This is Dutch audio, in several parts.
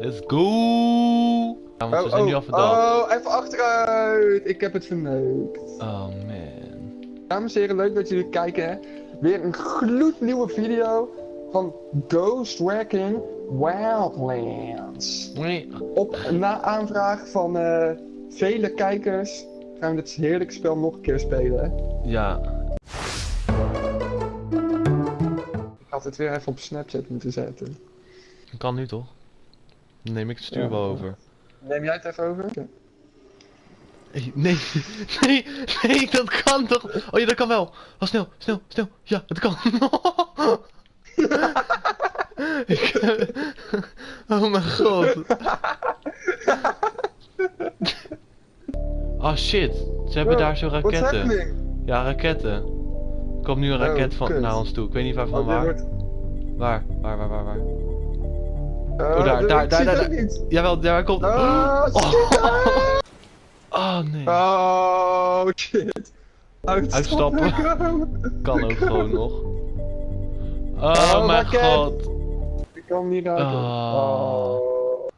Let's go! Ja, want we zijn nu al verdacht. oh, even achteruit. Ik heb het verneukt. Oh man. Dames en heren, leuk dat jullie kijken. Weer een gloednieuwe video van Ghost Wrecking Wildlands. Nee. Op na aanvraag van eh, vele kijkers gaan we dit heerlijke spel nog een keer spelen. Ja. Ik had het weer even op Snapchat moeten zetten. Kan nu toch? Neem ik het stuur wel over. Neem jij het even over? Nee, nee, nee, dat kan toch? Oh ja, dat kan wel. Oh, snel, snel, snel. Ja, het kan. Ik, eh, oh mijn god. Oh shit, ze hebben daar zo raketten. Ja, raketten. Er komt nu een Oh, raket van, naar ons toe. Ik weet niet waarvan Oh, waar. wordt- Waar, waar, waar, waar, waar. Oh, daar, dit- daar, daar, daar, daar. Jawel, daar komt. Oh, Oh. shit. nee. Oh, shit. Uitstappen. Kan ook gewoon nog. Oh, Oh, mijn god. Ik kan niet raken. Oh. Oh.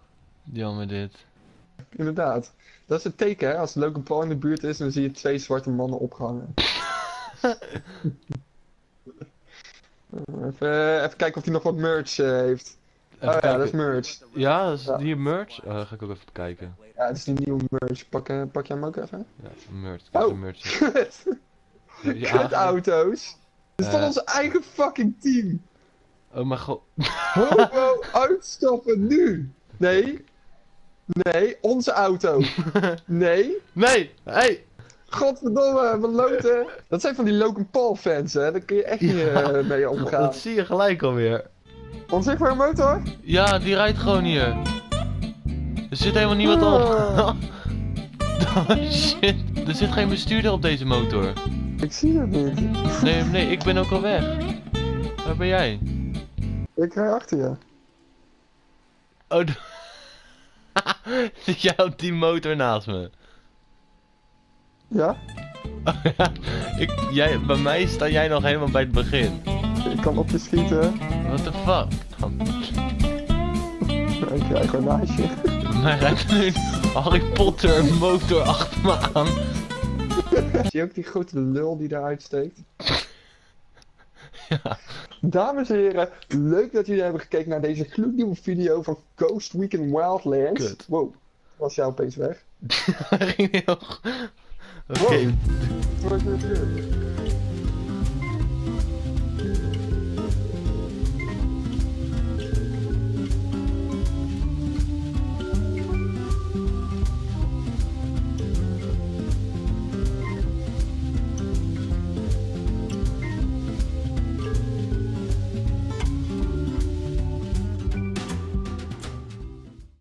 Jammer dit. Inderdaad. Dat is het teken, hè. Als Logan Paul in de buurt is, dan zie je twee zwarte mannen opgehangen. even, even kijken of hij nog wat merch eh, heeft. Oh ja, dat is merch. Ja, dat is Ja. hier merch. Oh, ga ik ook even kijken. Ja, dat is die nieuwe merch. Pak, eh, pak jij hem ook even? Ja, merch. Heb Oh. merch. Kut. Ja. Kut auto's. Dit is van Eh. ons eigen fucking team. Oh mijn god. Homo, uitstappen nu. Nee. Nee, onze auto. Nee. Nee! Hey! Godverdomme, wat loten. Dat zijn van die Logan Paul fans, hè. Daar kun je echt niet Ja. eh, mee omgaan. Dat zie je gelijk alweer. Onzichtbare motor? Ja, die rijdt gewoon hier. Er zit helemaal niemand op. Ah. oh shit. Er zit geen bestuurder op deze motor. Ik zie het niet. Nee, nee, ik ben ook al weg. Waar ben jij? Ik rij achter je. Oh, Zit jij op die motor naast me? Ja? Oh, ja. ik, jij, bij mij sta jij nog helemaal bij het begin. Ik kan op je schieten. What the fuck? Ik rij gewoon naast je. Bij mij rijdt nu een Harry Potter motor achter me aan. Zie je ook die grote lul die eruit steekt? Ja. Dames en heren, leuk dat jullie hebben gekeken naar deze gloednieuwe video van Ghost Weekend Wildlands. Kut. Wow, was jij opeens weg? Hij ging heel... Oké. Wow.